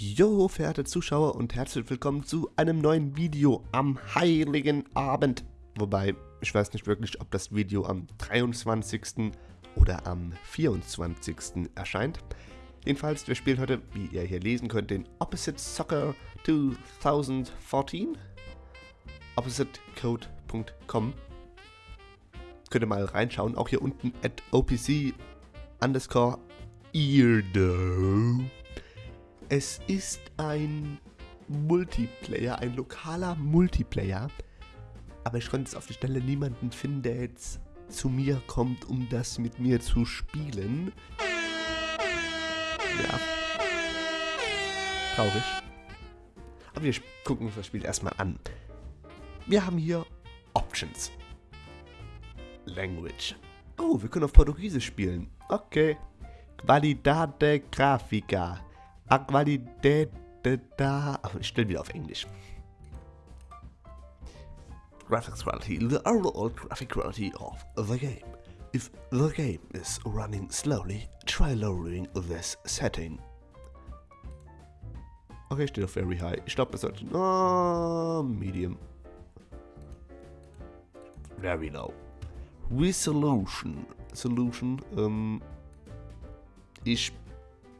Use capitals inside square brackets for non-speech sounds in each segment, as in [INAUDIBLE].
Jo, verehrte Zuschauer und herzlich willkommen zu einem neuen Video am Heiligen Abend. Wobei, ich weiß nicht wirklich, ob das Video am 23. oder am 24. erscheint. Jedenfalls, wir spielen heute, wie ihr hier lesen könnt, den Opposite Soccer 2014. OppositeCode.com Könnt ihr mal reinschauen, auch hier unten at OPC underscore Eardo. Es ist ein Multiplayer, ein lokaler Multiplayer. Aber ich konnte jetzt auf die Stelle niemanden finden, der jetzt zu mir kommt, um das mit mir zu spielen. Ja. Traurig. Aber wir gucken uns das Spiel erstmal an. Wir haben hier Options. Language. Oh, wir können auf Portugiesisch spielen. Okay. Qualidade Grafica. A Qualität da. Ich stelle wieder auf Englisch. Graphics quality, the overall graphic quality of the game. If the game is running slowly, try lowering this setting. Okay, steht auf very high. Ich glaube, das sollte... Oh, medium. Very low. Resolution. Solution. Ähm, ich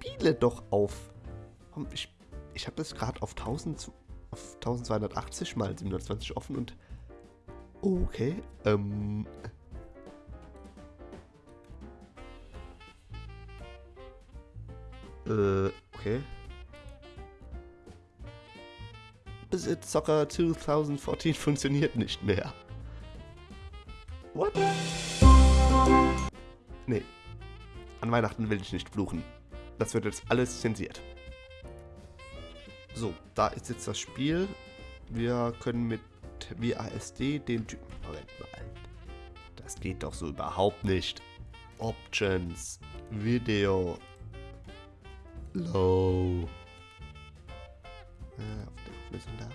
spiele doch auf ich, ich habe das gerade auf, 1000, auf 1280 mal 720 offen und... Okay, ähm... Äh, okay. Besitz Soccer 2014 funktioniert nicht mehr. What? Nee. An Weihnachten will ich nicht fluchen. Das wird jetzt alles zensiert. So, da ist jetzt das Spiel. Wir können mit WASD den Typen... Moment mal. Das geht doch so überhaupt nicht. Options. Video. Low. Äh, auf der Auflösung da.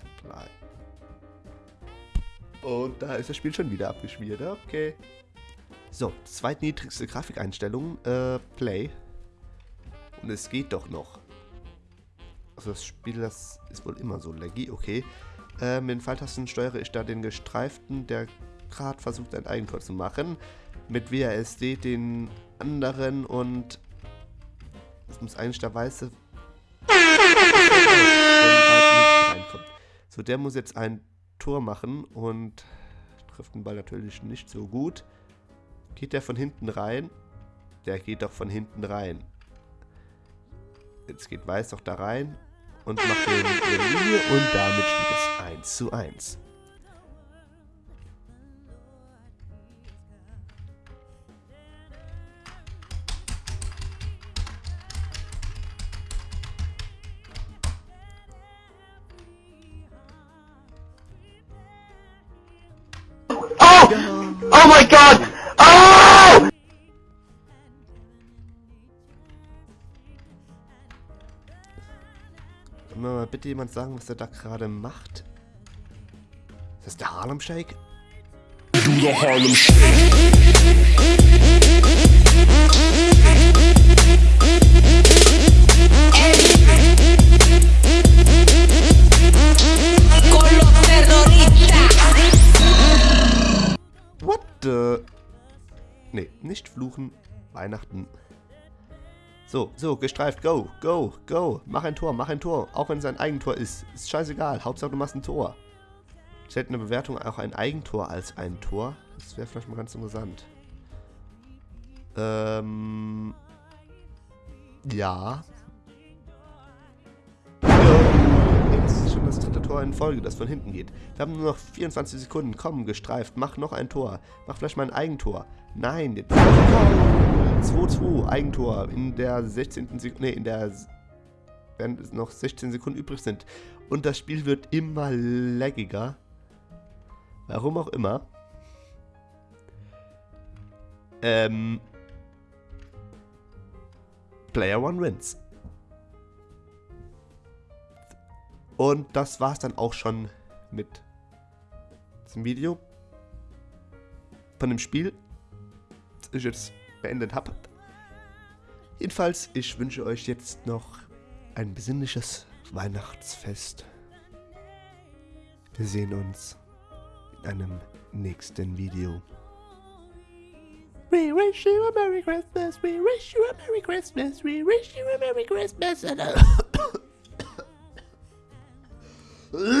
Apply. Und da ist das Spiel schon wieder abgeschmiert. Okay. So, zweitniedrigste Grafikeinstellung. Äh, Play. Und es geht doch noch. Also das Spiel, das ist wohl immer so laggy, okay. Äh, mit den Pfeiltasten steuere ich da den Gestreiften, der gerade versucht, ein Eigentor zu machen. Mit WASD den anderen und das muss eigentlich der Weiße so, der muss jetzt ein Tor machen und trifft den Ball natürlich nicht so gut. Geht der von hinten rein? Der geht doch von hinten rein. Jetzt geht Weiß doch da rein und macht den Linie und damit steht es 1 zu 1. Oh! Oh my god! Kann mir mal bitte jemand sagen, was er da gerade macht? Ist das der Harlem Shake? Du the Harlem Shake. What the? Nee, nicht fluchen. Weihnachten so, so, gestreift, go, go, go. Mach ein Tor, mach ein Tor. Auch wenn es ein Eigentor ist. Ist scheißegal. Hauptsache du machst ein Tor. Stellt eine Bewertung auch ein Eigentor als ein Tor? Das wäre vielleicht mal ganz interessant. Ähm. Ja. Jetzt ist schon das dritte Tor in Folge, das von hinten geht. Wir haben nur noch 24 Sekunden. Komm, gestreift. Mach noch ein Tor. Mach vielleicht mal ein Eigentor. Nein, jetzt. 2-2, Eigentor in der 16. Sekunde, nee, in der, während noch 16 Sekunden übrig sind. Und das Spiel wird immer laggiger. Warum auch immer. Ähm, Player One wins. Und das war's dann auch schon mit diesem Video. Von dem Spiel. Das ist jetzt beendet habe. Jedenfalls, ich wünsche euch jetzt noch ein besinnliches Weihnachtsfest. Wir sehen uns in einem nächsten Video. We wish you a Merry Christmas, we wish you a Merry Christmas, we wish you a Merry Christmas. And [COUGHS] a [COUGHS]